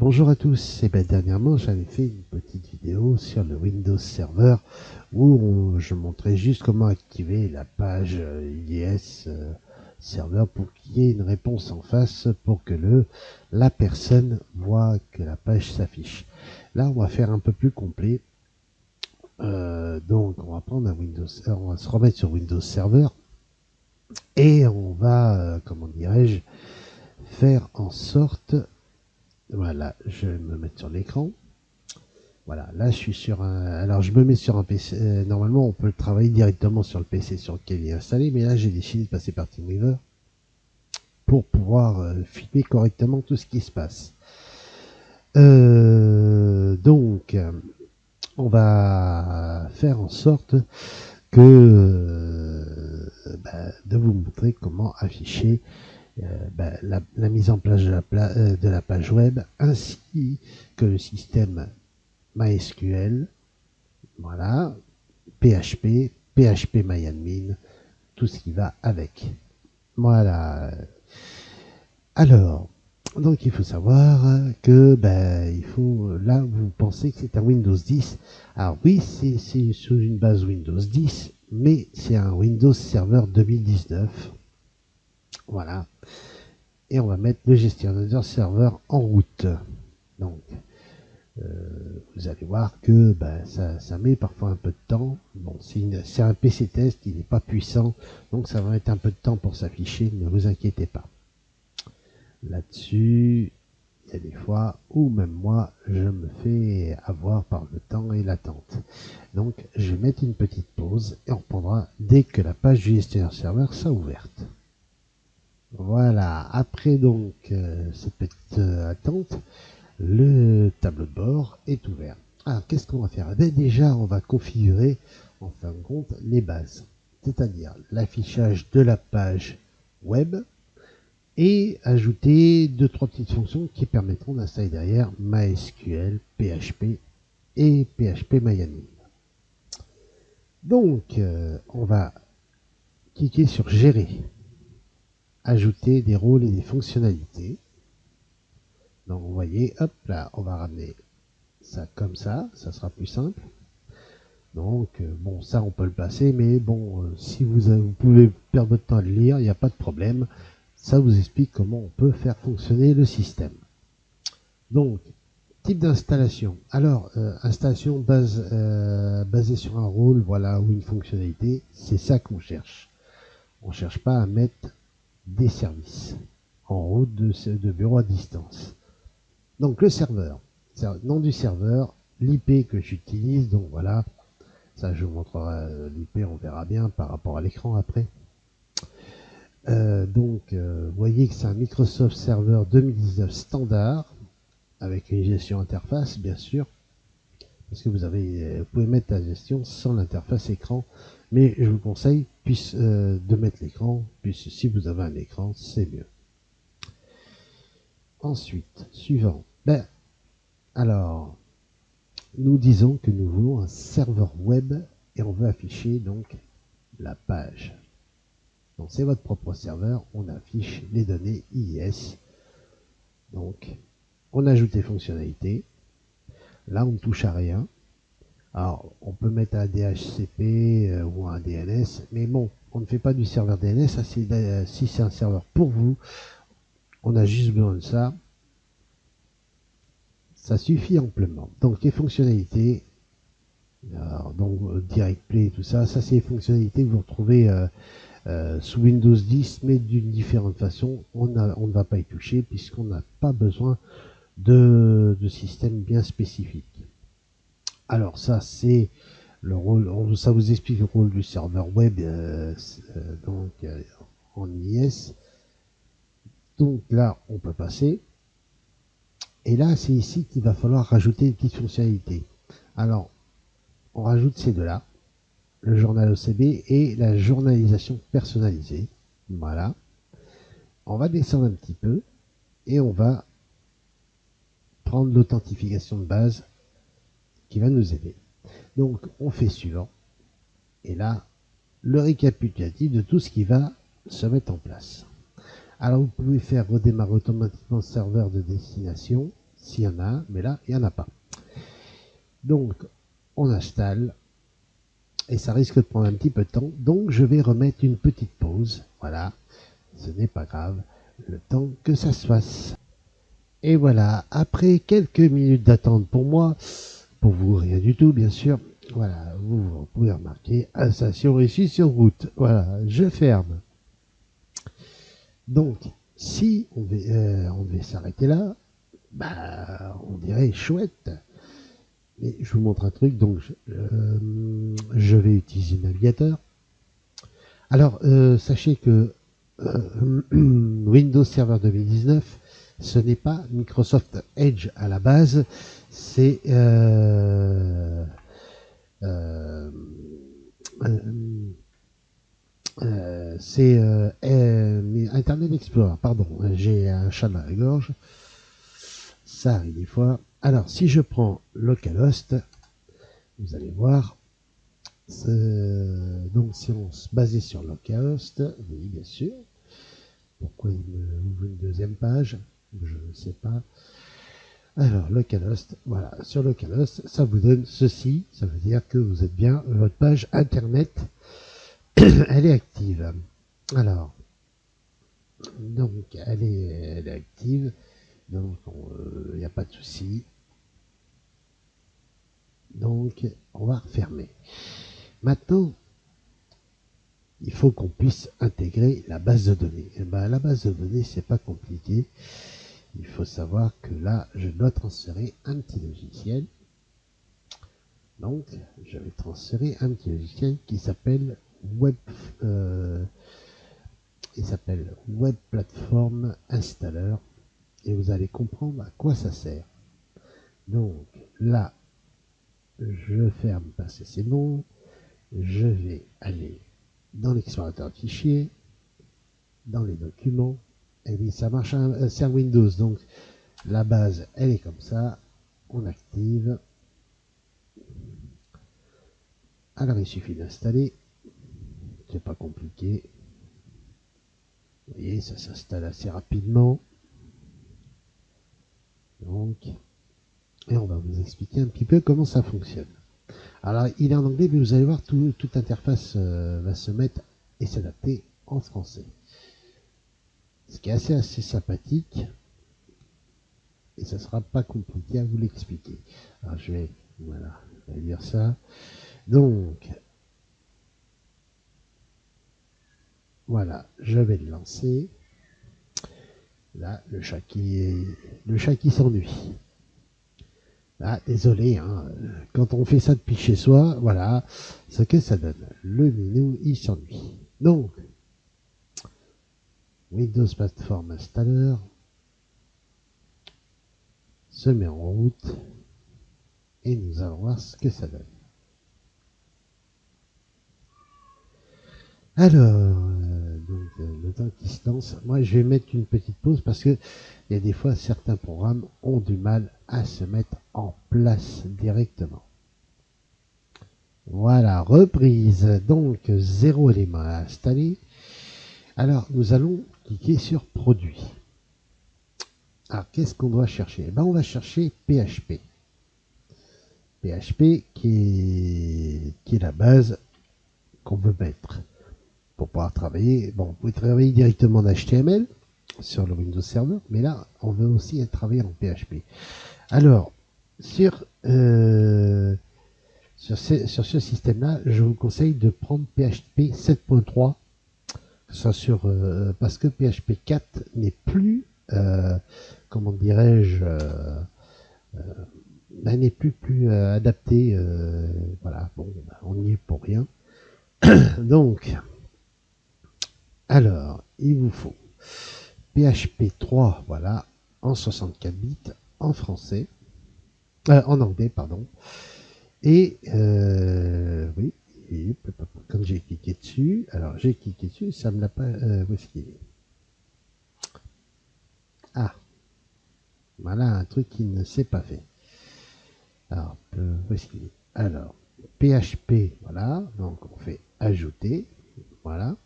Bonjour à tous, et bien dernièrement j'avais fait une petite vidéo sur le Windows Server où je montrais juste comment activer la page IIS euh, Server pour qu'il y ait une réponse en face pour que le la personne voit que la page s'affiche. Là on va faire un peu plus complet. Euh, donc on va prendre un Windows, euh, on va se remettre sur Windows Server et on va, comment dirais-je, faire en sorte voilà, je vais me mettre sur l'écran. Voilà, là je suis sur un... Alors je me mets sur un PC. Euh, normalement on peut travailler directement sur le PC sur lequel il est installé, mais là j'ai décidé de passer par TeamWeaver pour pouvoir euh, filmer correctement tout ce qui se passe. Euh, donc, on va faire en sorte que bah, de vous montrer comment afficher euh, ben, la, mise en place de la, euh, de la, page web ainsi que le système MySQL, voilà, PHP, PHP MyAdmin, tout ce qui va avec. Voilà. Alors, donc il faut savoir que ben il faut là vous pensez que c'est un Windows 10. Alors oui, c'est sous une base Windows 10, mais c'est un Windows Server 2019. Voilà. Et on va mettre le gestionnaire serveur en route. Donc, euh, vous allez voir que ben, ça, met parfois un peu de temps. Bon, c'est un PC test, il n'est pas puissant, donc ça va mettre un peu de temps pour s'afficher, ne vous inquiétez pas. Là-dessus, il y a des fois où même moi, je me fais avoir par le temps et l'attente. Donc, je vais mettre une petite pause et on reprendra dès que la page du gestionnaire serveur sera ouverte. Voilà, après donc euh, cette petite euh, attente, le tableau de bord est ouvert. Alors qu'est-ce qu'on va faire? Eh Déjà, on va configurer en fin de compte les bases, c'est-à-dire l'affichage de la page web et ajouter deux trois petites fonctions qui permettront d'installer derrière MySQL, PHP et PHP MyAdmin. Donc, euh, on va cliquer sur Gérer ajouter des rôles et des fonctionnalités. Donc vous voyez, hop là, on va ramener ça comme ça, ça sera plus simple. Donc euh, bon, ça on peut le passer, mais bon, euh, si vous, vous pouvez perdre votre temps à le lire, il n'y a pas de problème. Ça vous explique comment on peut faire fonctionner le système. Donc, type d'installation. Alors, euh, installation basée sur un rôle, voilà, ou une fonctionnalité, c'est ça qu'on cherche. On ne cherche pas à mettre des services en route de, de bureau à distance. Donc le serveur, nom du serveur, l'IP que j'utilise, donc voilà, ça je vous montrerai euh, l'IP, on verra bien par rapport à l'écran après. Euh, donc, euh, vous voyez que c'est un Microsoft Server 2019 standard, avec une gestion interface, bien sûr, parce que vous avez, vous pouvez mettre la gestion sans l'interface écran mais je vous conseille euh, de mettre l'écran, puisque si vous avez un écran, c'est mieux. Ensuite, suivant. Ben, alors, nous disons que nous voulons un serveur web et on veut afficher donc la page. Donc c'est votre propre serveur, on affiche les données IIS. Donc, on ajoute les fonctionnalités. Là, on ne touche à rien. Alors, on peut mettre un DHCP euh, ou un DNS, mais bon, on ne fait pas du serveur DNS. Euh, si c'est un serveur pour vous, on a juste besoin de ça. Ça suffit amplement. Donc, les fonctionnalités, donc euh, Direct Play, tout ça, ça c'est les fonctionnalités que vous retrouvez sous Windows 10, mais d'une différente façon. On, ne va pas y toucher puisqu'on n'a pas besoin de, de système bien spécifique. Alors ça c'est le rôle, ça vous explique le rôle du serveur web euh, euh, donc euh, en IS. Donc là on peut passer. Et là c'est ici qu'il va falloir rajouter une petite fonctionnalité. Alors on rajoute ces deux là, le journal OCB et la journalisation personnalisée. Voilà. On va descendre un petit peu et on va prendre l'authentification de base va nous aider. Donc on fait suivant. Et là, le récapitulatif de tout ce qui va se mettre en place. Alors vous pouvez faire redémarrer automatiquement le serveur de destination. s'il y en a, mais là, il n'y en a pas. Donc, on installe, et ça risque de prendre un petit peu de temps, donc je vais remettre une petite pause, voilà, ce n'est pas grave, le temps que ça se fasse. Et voilà, après quelques minutes d'attente pour moi, pour vous rien du tout bien sûr, voilà, vous, pouvez remarquer, station réussie sur route, voilà, je ferme. Donc, si euh, on devait s'arrêter là, bah, on dirait chouette. Mais je vous montre un truc, donc je, euh, vais utiliser le navigateur. Alors, euh, sachez que Windows Server 2019, ce n'est pas Microsoft Edge à la base, c'est euh, euh, euh, Internet Explorer, pardon, j'ai un chat dans la gorge, ça arrive des fois. Alors, si je prends localhost, vous allez voir, donc si on se basait sur localhost, oui, bien sûr, pourquoi il me ouvre une deuxième page, je ne sais pas. Alors, localhost, voilà, sur localhost, ça vous donne ceci, ça veut dire que vous êtes bien votre page internet elle est active. Alors, donc elle est, active, donc il n'y a pas de souci. Donc on va refermer. Maintenant, il faut qu'on puisse intégrer la base de données. Et eh ben, la base de données, c'est pas compliqué. Il faut savoir que là, je dois transférer un petit logiciel. Donc, je vais transférer un petit logiciel qui s'appelle web, euh, s'appelle Web Platform Installer et vous allez comprendre à quoi ça sert. Donc là, je ferme parce que c'est bon. Je vais aller dans l'explorateur de fichiers, dans les documents. Et oui, ça marche, euh, c'est un Windows, donc la base, elle est comme ça. On active. Alors il suffit d'installer pas compliqué. Vous voyez, ça s'installe assez rapidement. Donc, et on va vous expliquer un petit peu comment ça fonctionne. Alors, il est en anglais, mais vous allez voir, toute interface euh, va se mettre et s'adapter en français. Ce qui est assez, assez sympathique. Et ça sera pas compliqué à vous l'expliquer. Alors, je vais, voilà, lire ça. Donc, Voilà, je vais le lancer. Là, le chat qui, le chat qui s'ennuie. Ah, désolé, hein, quand on fait ça depuis chez soi, voilà ce que ça donne. Le menu, il s'ennuie. Donc, Windows Platform Installer se met en route et nous allons voir ce que ça donne. Alors, donc euh, le temps qui se. Moi, je vais mettre une petite pause parce que il y a des fois certains programmes ont du mal à se mettre en place directement. Voilà, reprise. Donc, zéro élément à installer. Alors, nous allons cliquer sur Produit. Alors, qu'est-ce qu'on doit chercher? Eh ben, On va chercher PHP. PHP qui est, qui est la base qu'on veut mettre pour pouvoir travailler. Bon, vous pouvez travailler directement en HTML sur le Windows Server, mais là, on veut aussi travailler en PHP. Alors, sur, euh, sur, ce, système-là, je vous conseille de prendre PHP 7.3, soit sur, euh, parce que PHP 4 n'est plus, euh, comment dirais-je, ben, n'est plus plus adapté. voilà, bon, ben, on n'y est pour rien. Donc, alors, il vous faut PHP 3, voilà, en 64 bits, en français, euh, en anglais, pardon. Et, euh, oui, comme j'ai cliqué dessus, alors j'ai cliqué dessus, ça me l'a pas, où est-ce qu'il est Ah, voilà un truc qui ne s'est pas fait. Alors, où est-ce qu'il est Alors, PHP, voilà, donc on fait ajouter, voilà.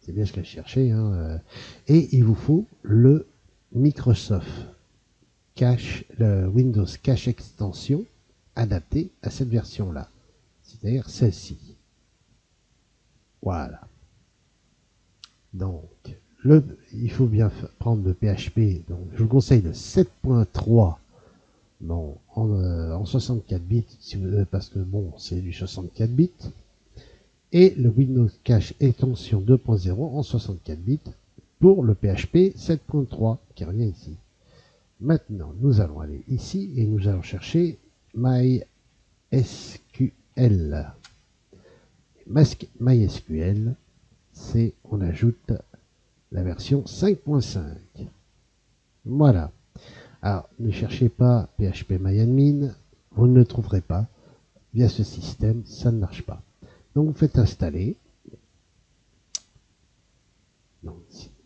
C'est bien ce qu'elle cherchait. Hein, euh. Et il vous faut le Microsoft cache, le Windows Cache Extension adapté à cette version-là, c'est-à-dire celle-ci. Voilà. Donc, le, il faut bien prendre le PHP. Donc, je vous conseille le 7.3 bon, en, 64 euh, bits, parce que bon, c'est du 64 bits. Et le Windows Cache Extension 2.0 en 64 bits pour le PHP 7.3 qui revient ici. Maintenant, nous allons aller ici et nous allons chercher MySQL. MySQL, c'est on ajoute la version 5.5. Voilà. Alors, ne cherchez pas PHPMyAdmin, vous ne le trouverez pas. Via ce système, ça ne marche pas. Donc, vous faites installer.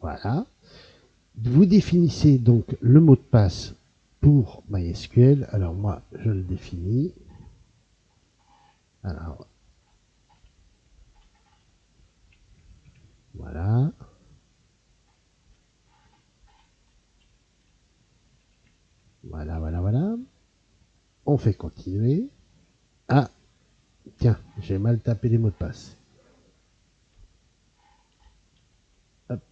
Voilà. Vous définissez donc le mot de passe pour MySQL. Alors, moi, je le définis. Alors, voilà. Voilà, voilà, voilà. On fait continuer. Ah, tiens, j'ai mal tapé les mots de passe. Hop.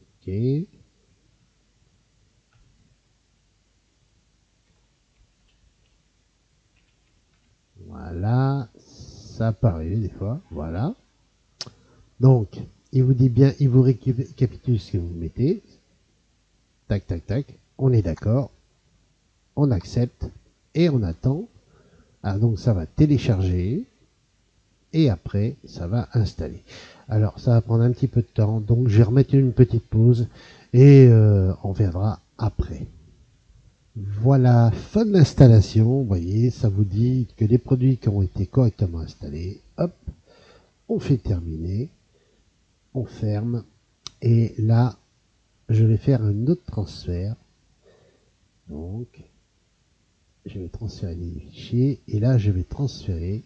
Ok. Voilà, ça arriver des fois, voilà. Donc, il vous dit bien, il vous récapitule ce que vous mettez, tac, tac, tac, on est d'accord, on accepte et on attend. Ah, donc ça va télécharger et après ça va installer. Alors ça va prendre un petit peu de temps, donc je vais remettre une petite pause et euh, on verra après. Voilà, fin de l'installation. Vous voyez, ça vous dit que les produits qui ont été correctement installés, hop, on fait terminer, on ferme et là je vais faire un autre transfert. Donc, je vais transférer les fichiers et là, je vais transférer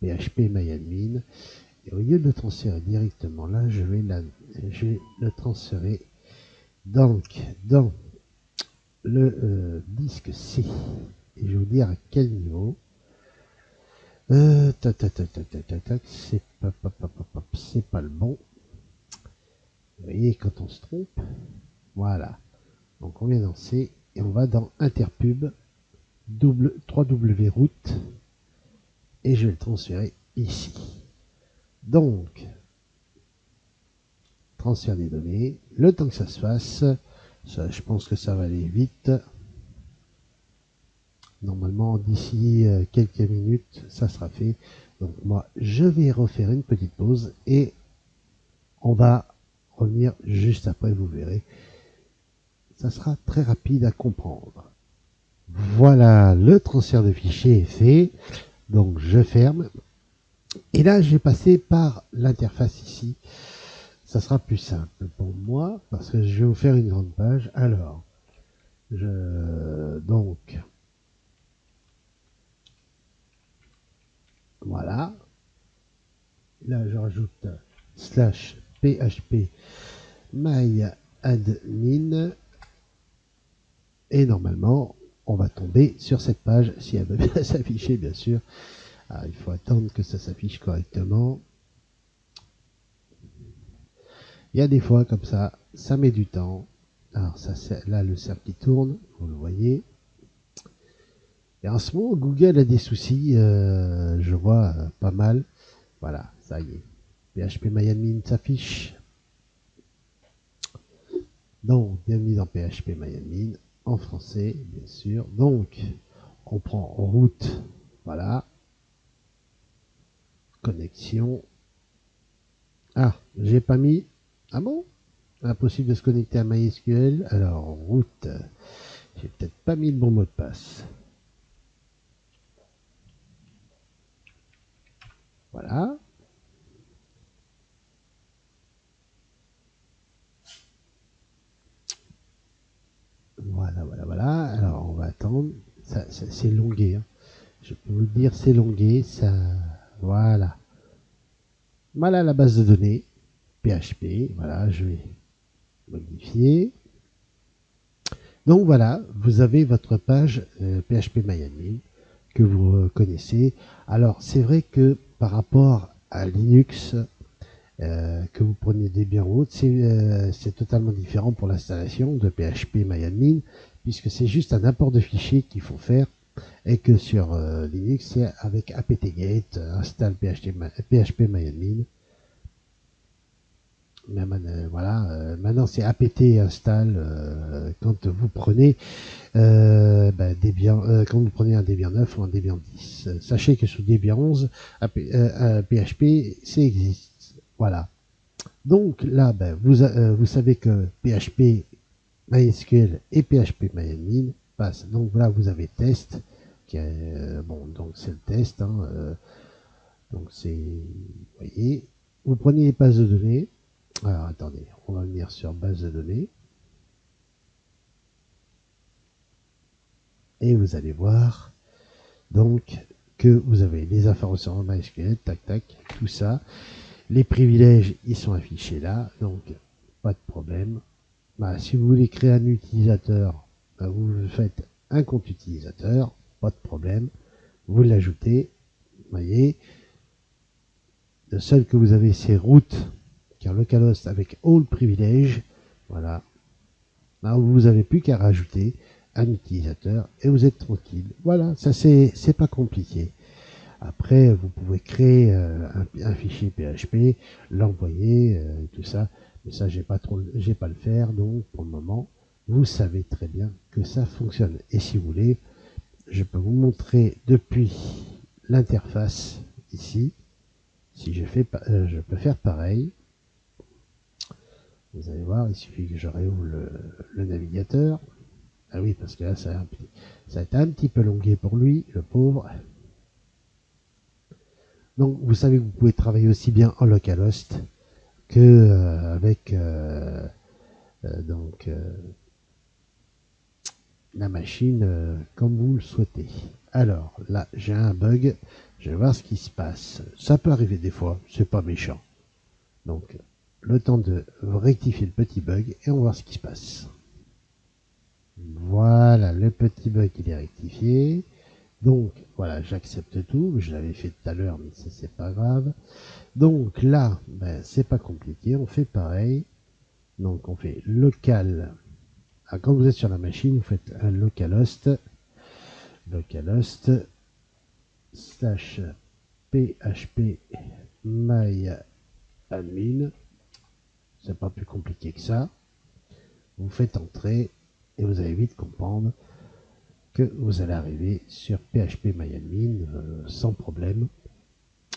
PHP MyAdmin. Et au lieu de le transférer directement là, je vais, je vais le transférer donc dans le euh, disque C. Et je vais vous dire à quel niveau. C'est pas, c'est pas le bon. Vous voyez, quand on se trompe, voilà. Donc on vient dans C et on va dans Interpub, double 3W route, et je vais le transférer ici. Donc, transfert des données, le temps que ça se fasse, ça, je pense que ça va aller vite. Normalement, d'ici euh, quelques minutes, ça sera fait. Donc moi, je vais refaire une petite pause et on va revenir juste après, vous verrez. Ça sera très rapide à comprendre. Voilà, le transfert de fichiers est fait. Donc je ferme. Et là, j'ai passé par l'interface ici. Ça sera plus simple pour moi parce que je vais vous faire une grande page. Alors, je donc voilà. Là, je rajoute slash php myadmin et normalement on va tomber sur cette page si elle veut bien s'afficher bien sûr ah, il faut attendre que ça s'affiche correctement il y a des fois comme ça ça met du temps alors ça là le cercle qui tourne vous le voyez et en ce moment Google a des soucis euh, je vois euh, pas mal voilà ça y est PHPMyAdmin s'affiche. Donc, bienvenue dans PHPMyAdmin, en français, bien sûr. Donc, on prend en route, voilà. Connexion. Ah, j'ai pas mis. Ah bon? Impossible de se connecter à MySQL. Alors, route, j'ai peut-être pas mis le bon mot de passe. Voilà. Voilà, voilà, voilà. Alors, on va attendre. C'est longué. Hein. Je peux vous le dire, c'est longué. Ça, voilà. Voilà la base de données. PHP. Voilà, je vais modifier. Donc voilà, vous avez votre page PHP euh, MyAdmin que vous connaissez. Alors c'est vrai que par rapport à Linux, euh, que vous preniez Debian ou autre, c'est totalement différent pour l'installation de PHP MyAdmin, puisque c'est juste un import de fichiers qu'il faut faire et que sur euh, Linux, c'est avec apt-get, installe PHP, PHP MyAdmin. Euh, voilà, euh, maintenant c'est apt install quand vous prenez ben, quand vous prenez un Debian 9 ou un Debian 10. Sachez que sous Debian 11, PHP, c'est existe. Voilà. Donc là, ben, vous, vous savez que PHP MySQL et PHP MyAdmin passent. Donc là, vous avez test. Qui bon, donc c'est le test. Hein, euh, donc c'est, vous voyez, vous prenez les bases de données. Alors attendez, on va venir sur base de données. Et vous allez voir donc que vous avez les informations en MySQL, tac tac, tout ça. Les privilèges, ils sont affichés là, donc pas de problème. Bah, si vous voulez créer un utilisateur, bah, vous faites un compte utilisateur, pas de problème. Vous l'ajoutez, voyez. Le seul que vous avez, c'est root, car localhost avec all privilège, voilà. Là, vous n'avez plus qu'à rajouter un utilisateur et vous êtes tranquille. Voilà, ça c'est pas compliqué. Après, vous pouvez créer euh, un, fichier PHP, l'envoyer, euh, tout ça. Mais ça, j'ai pas trop, j'ai pas le faire. Donc, pour le moment, vous savez très bien que ça fonctionne. Et si vous voulez, je peux vous montrer depuis l'interface ici. Si je fais, euh, je peux faire pareil. Vous allez voir, il suffit que je réouvre le, navigateur. Ah oui, parce que là, ça a, été un petit peu longué pour lui, le pauvre. Donc, vous savez que vous pouvez travailler aussi bien en localhost que euh, avec euh, euh, donc la machine comme vous le souhaitez. Alors là, j'ai un bug. Je vais voir ce qui se passe. Ça peut arriver des fois, c'est pas méchant. Donc, le temps de rectifier le petit bug et on va voir ce qui se passe. Voilà, le petit bug il est rectifié. Donc, voilà, j'accepte tout. Je l'avais fait tout à l'heure, mais ça, c'est pas grave. Donc là, ben, c'est pas compliqué. On fait pareil. Donc, on fait local. Ah, quand vous êtes sur la machine, vous faites un localhost. Localhost slash php my admin. C'est pas plus compliqué que ça. Vous faites entrer et vous allez vite comprendre que vous allez arriver sur PHP MyAdmin euh, sans problème.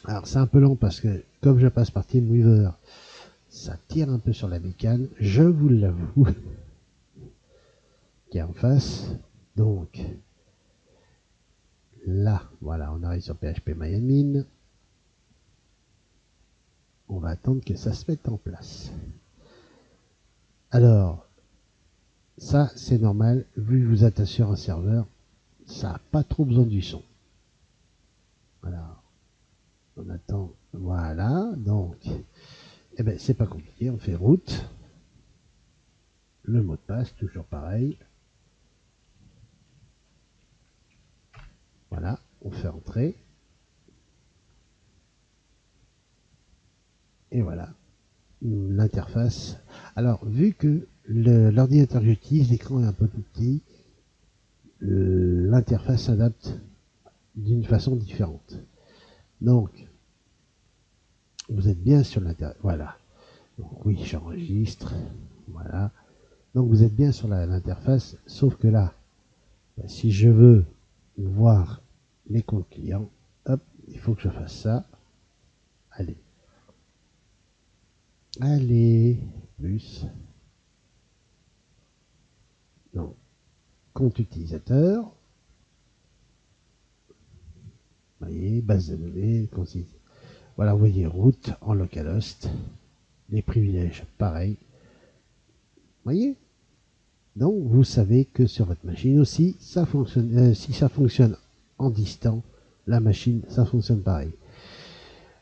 Alors c'est un peu long parce que comme je passe par TeamWeaver, ça tire un peu sur la bécane, je vous l'avoue, qui est en face. Donc là, voilà, on arrive sur PHP MyAdmin. On va attendre que ça se mette en place. Alors, ça, c'est normal. Vu que vous êtes sur un serveur, ça n'a pas trop besoin du son. Voilà. On attend. Voilà. Donc, eh ben, c'est pas compliqué. On fait route. Le mot de passe, toujours pareil. Voilà. On fait entrer. Et voilà. L'interface. Alors, vu que l'ordinateur que j'utilise, l'écran est un peu tout petit, l'interface s'adapte d'une façon différente. Donc, vous êtes bien sur l'interface. Voilà. Donc oui, j'enregistre. Voilà. Donc vous êtes bien sur l'interface, sauf que là, ben, si je veux voir les comptes clients, hop, il faut que je fasse ça. Allez. Allez, plus. Donc, compte utilisateur. Vous voyez, base de données, voilà, vous voyez, route en localhost. Les privilèges, pareil. Vous voyez? Donc, vous savez que sur votre machine aussi, euh, si ça fonctionne en distant, la machine, ça fonctionne pareil.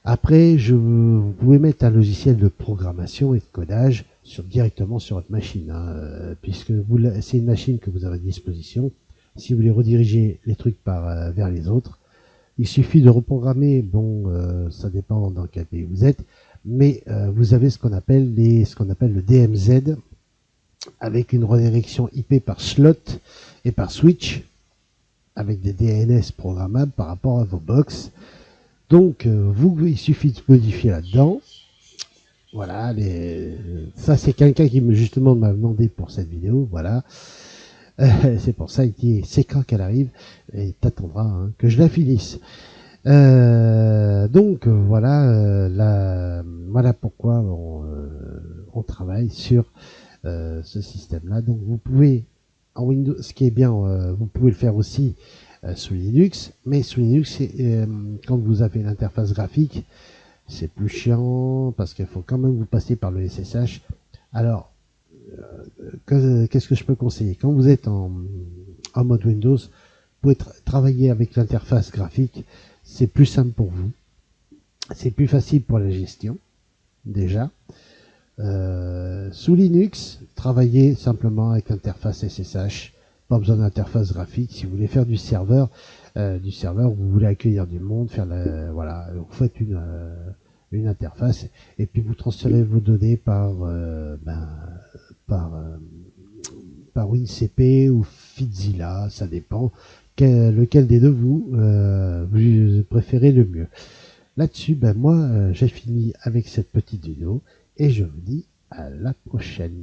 Après, je, vous pouvez mettre un logiciel de programmation et de codage sur, directement sur votre machine, hein, euh, puisque c'est une machine que vous avez à disposition. Si vous voulez rediriger les trucs par, euh, vers les autres, il suffit de reprogrammer, bon, euh, ça dépend dans quel pays vous êtes, mais vous avez ce qu'on appelle, les, ce qu'on appelle le DMZ, avec une redirection IP par slot et par switch, avec des DNS programmables par rapport à vos box. Donc, euh, vous, il suffit de modifier là-dedans. Voilà, les... ça c'est quelqu'un qui me justement m'a demandé pour cette vidéo, voilà. Euh, c'est pour ça, il dit, c'est quand qu'elle arrive, et t'attendras hein, que je la finisse. Euh, donc voilà, voilà pourquoi on, travaille sur ce système-là. Donc vous pouvez, en Windows, ce qui est bien, vous pouvez le faire aussi euh, sous Linux. Mais sous Linux, euh, quand vous avez l'interface graphique, c'est plus chiant parce qu'il faut quand même vous passer par le SSH. Alors, euh, qu'est-ce que je peux conseiller? Quand vous êtes en, mode Windows, vous pouvez travailler avec l'interface graphique. C'est plus simple pour vous. C'est plus facile pour la gestion, déjà. sous Linux, travaillez simplement avec l'interface SSH pas besoin d'interface graphique. Si vous voulez faire du serveur, euh, du serveur, vous voulez accueillir du monde, faire la, voilà, vous faites une, euh, une interface et puis vous transférez vos données par, euh, ben, par, par WinCP ou Fitzilla, ça dépend lequel des deux vous, vous préférez le mieux. Là-dessus, ben moi, j'ai fini avec cette petite vidéo et je vous dis à la prochaine.